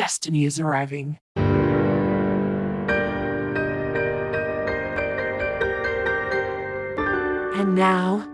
destiny is arriving. And now,